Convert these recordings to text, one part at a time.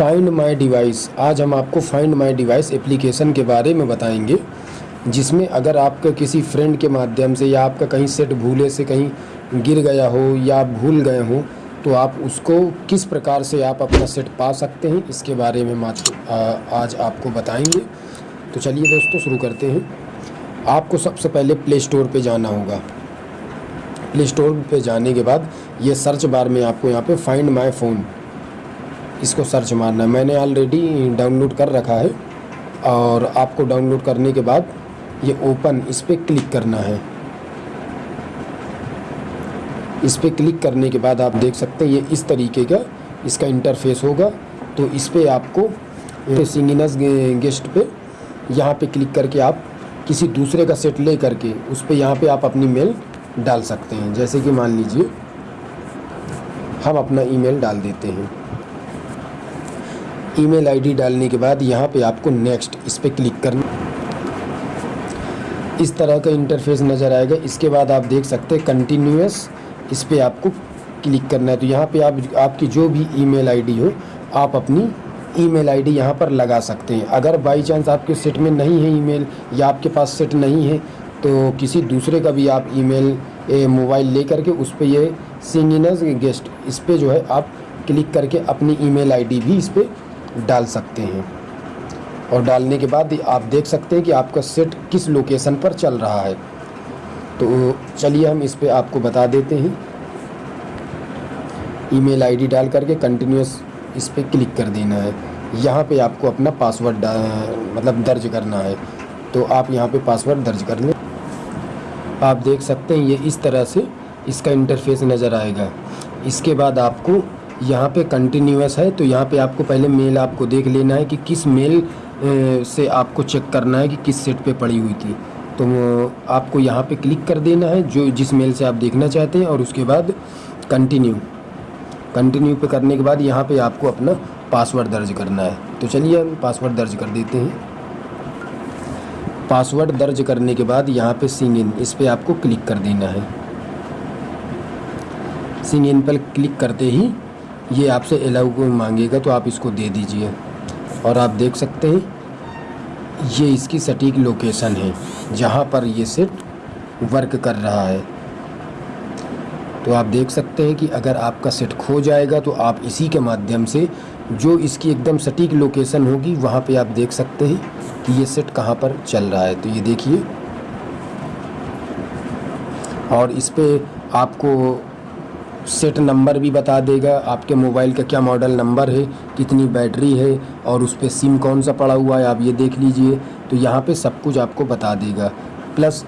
Find my device आज हम आपको फाइंड माय डिवाइस एप्लीकेशन के बारे में बताएँगे, जिसमें अगर आपका किसी फ्रेंड के माध्यम से या आपका कहीं सेट भूले से कहीं गिर गया हो या भूल गए हो तो आप उसको किस प्रकार से आप अपना सेट पा सकते हैं, इसके बारे में आज आपको बताएँगे। तो चलिए दोस्तों, शुरू करते हैं। आपको सबसे पहले प्ले स्टोर पर जाना होगा। प्ले स्टोर पर जाने के बाद ये सर्च बार में आपको यहाँ पे फाइंड माय फ़ोन इसको सर्च मारना है? मैंने ऑलरेडी डाउनलोड कर रखा है और आपको डाउनलोड करने के बाद ये ओपन इस पर क्लिक करना है। इस पर क्लिक करने के बाद आप देख सकते हैं ये इस तरीके का इसका इंटरफेस होगा। तो इस पर आपको सिंगिनस गेस्ट पे यहाँ पे क्लिक करके आप किसी दूसरे का सेट ले करके उस पर यहाँ पे आप अपनी मेल डाल सकते हैं। जैसे कि मान लीजिए, हम अपना ईमेल डाल देते हैं। ईमेल आईडी डालने के बाद यहाँ पे आपको नेक्स्ट इस पर क्लिक करना। इस तरह का इंटरफेस नज़र आएगा। इसके बाद आप देख सकते हैं कंटिन्यूस इस पर आपको क्लिक करना है। तो यहाँ पे आप, आपकी जो भी ईमेल आईडी हो, आप अपनी ईमेल आईडी यहाँ पर लगा सकते हैं। अगर बाई चांस आपके सेट में नहीं है ईमेल या आपके पास सेट नहीं है तो किसी दूसरे का भी आप ई ईमेल मोबाइल ले करके उस पर ये सिंगिनस गेस्ट इस पर जो है आप क्लिक करके अपनी ईमेल आईडी भी इस पर डाल सकते हैं। और डालने के बाद आप देख सकते हैं कि आपका सेट किस लोकेशन पर चल रहा है। तो चलिए हम इस पर आपको बता देते हैं। ईमेल आईडी डाल करके कंटिन्यूस इस पर क्लिक कर देना है। यहाँ पे आपको अपना पासवर्ड मतलब दर्ज करना है। तो आप यहाँ पे पासवर्ड दर्ज कर लें। आप देख सकते हैं ये इस तरह से इसका इंटरफेस नज़र आएगा। इसके बाद आपको यहाँ पे कंटिन्यूस है तो यहाँ पे आपको पहले मेल आपको देख लेना है कि किस मेल से आपको चेक करना है कि किस सेट पे पड़ी हुई थी। तो आपको यहाँ पे क्लिक कर देना है, जो जिस मेल से आप देखना चाहते हैं, और उसके बाद कंटिन्यू कंटिन्यू पे करने के बाद यहाँ पे आपको अपना पासवर्ड दर्ज करना है। तो चलिए हम पासवर्ड दर्ज कर देते हैं। पासवर्ड दर्ज करने के बाद यहाँ पे सिंग इन इस पर आपको क्लिक कर देना है। सिंग इन पर क्लिक करते ही ये आपसे अलाउ को मांगेगा? तो आप इसको दे दीजिए। और आप देख सकते हैं, ये इसकी सटीक लोकेशन है, जहाँ पर ये सेट वर्क कर रहा है। तो आप देख सकते हैं कि अगर आपका सेट खो जाएगा तो आप इसी के माध्यम से जो इसकी एकदम सटीक लोकेशन होगी, वहाँ पे आप देख सकते हैं कि ये सेट कहाँ पर चल रहा है। तो ये देखिए, और इस पर आपको सेट नंबर भी बता देगा, आपके मोबाइल का क्या मॉडल नंबर है, कितनी बैटरी है, और उस पर सिम कौन सा पड़ा हुआ है, आप ये देख लीजिए तो यहाँ पे सब कुछ आपको बता देगा। प्लस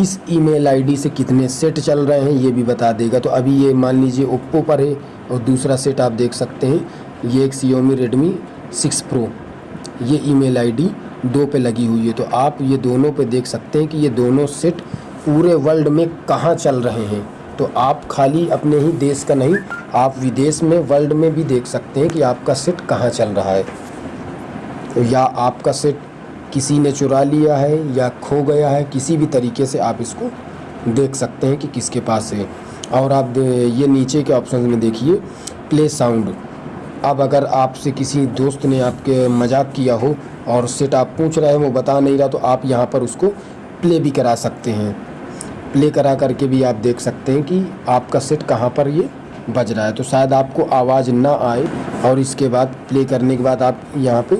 इस ईमेल आईडी से कितने सेट चल रहे हैं, ये भी बता देगा। तो अभी ये मान लीजिए ओप्पो पर है, और दूसरा सेट आप देख सकते हैं, ये एक सी रेडमी सिक्स प्रो ये ईमेल आईडी दो पे लगी हुई है तो आप ये दोनों पे देख सकते हैं कि ये दोनों सेट पूरे वर्ल्ड में कहाँ चल रहे हैं। तो आप खाली अपने ही देश का नहीं, आप विदेश में वर्ल्ड में भी देख सकते हैं कि आपका सेट कहाँ चल रहा है। तो या आपका सेट किसी ने चुरा लिया है, या खो गया है, किसी भी तरीके से आप इसको देख सकते हैं कि किसके पास है। और आप ये नीचे के ऑप्शन में देखिए प्ले साउंड अब अगर आपसे किसी दोस्त ने आपके मज़ाक किया हो, और सेट आप पूछ रहे हैं, वो बता नहीं रहा तो आप यहाँ पर उसको प्ले भी करा सकते हैं। प्ले करा करके भी आप देख सकते हैं कि आपका सेट कहाँ पर ये बज रहा है। तो शायद आपको आवाज़ ना आए और इसके बाद प्ले करने के बाद आप यहाँ पे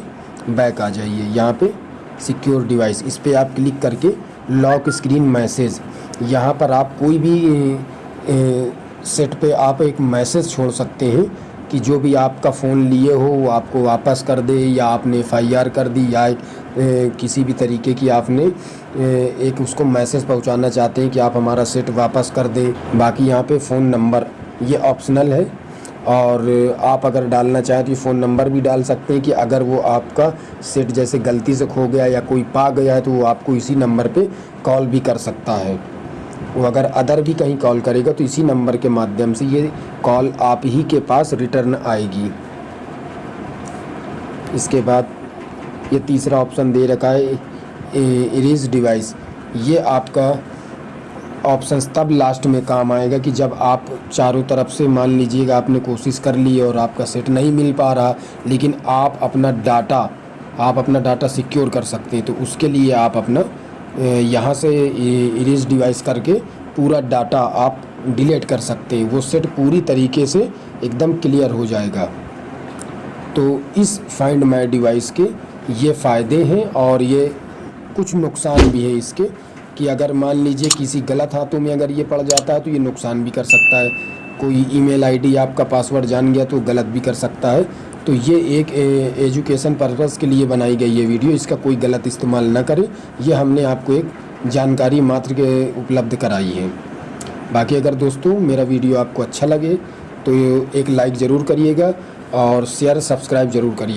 बैक आ जाइए। यहाँ पे सिक्योर डिवाइस इस पर आप क्लिक करके लॉक स्क्रीन मैसेज यहाँ पर आप कोई भी ए, सेट पे आप एक मैसेज छोड़ सकते हैं। कि जो भी आपका फ़ोन लिए हो, वो आपको वापस कर दे या आपने एफआईआर कर दी या किसी भी तरीके की आपने एक उसको मैसेज पहुंचाना चाहते हैं कि आप हमारा सेट वापस कर दें। बाकी यहाँ पे फ़ोन नंबर, ये ऑप्शनल है। और आप अगर डालना चाहें तो ये फ़ोन नंबर भी डाल सकते हैं कि अगर वो आपका सेट जैसे गलती से खो गया या कोई पा गया है तो वो आपको इसी नंबर पे कॉल भी कर सकता है। वो अगर अदर भी कहीं कॉल करेगा तो इसी नंबर के माध्यम से ये कॉल आप ही के पास रिटर्न आएगी। इसके बाद ये तीसरा ऑप्शन दे रखा है इरेज डिवाइस ये आपका ऑप्शन तब लास्ट में काम आएगा कि जब आप चारों तरफ़ से मान लीजिएगा आपने कोशिश कर ली और आपका सेट नहीं मिल पा रहा, लेकिन आप अपना डाटा आप अपना डाटा सिक्योर कर सकते हैं तो उसके लिए आप अपना यहाँ से इरेज डिवाइस करके पूरा डाटा आप डिलीट कर सकते हैं। वो सेट पूरी तरीके से एकदम क्लियर हो जाएगा। तो इस फाइंड माई डिवाइस के ये फ़ायदे हैं और ये कुछ नुकसान भी है इसके कि अगर मान लीजिए किसी गलत हाथों में अगर ये पड़ जाता है तो ये नुकसान भी कर सकता है। कोई ईमेल आईडी आपका पासवर्ड जान गया तो गलत भी कर सकता है। तो ये एक एजुकेशन पर्पज़ के लिए बनाई गई ये वीडियो, इसका कोई गलत इस्तेमाल ना करें। ये हमने आपको एक जानकारी मात्र के उपलब्ध कराई है। बाकी अगर दोस्तों मेरा वीडियो आपको अच्छा लगे तो एक लाइक ज़रूर करिएगा और शेयर सब्सक्राइब ज़रूर करिए।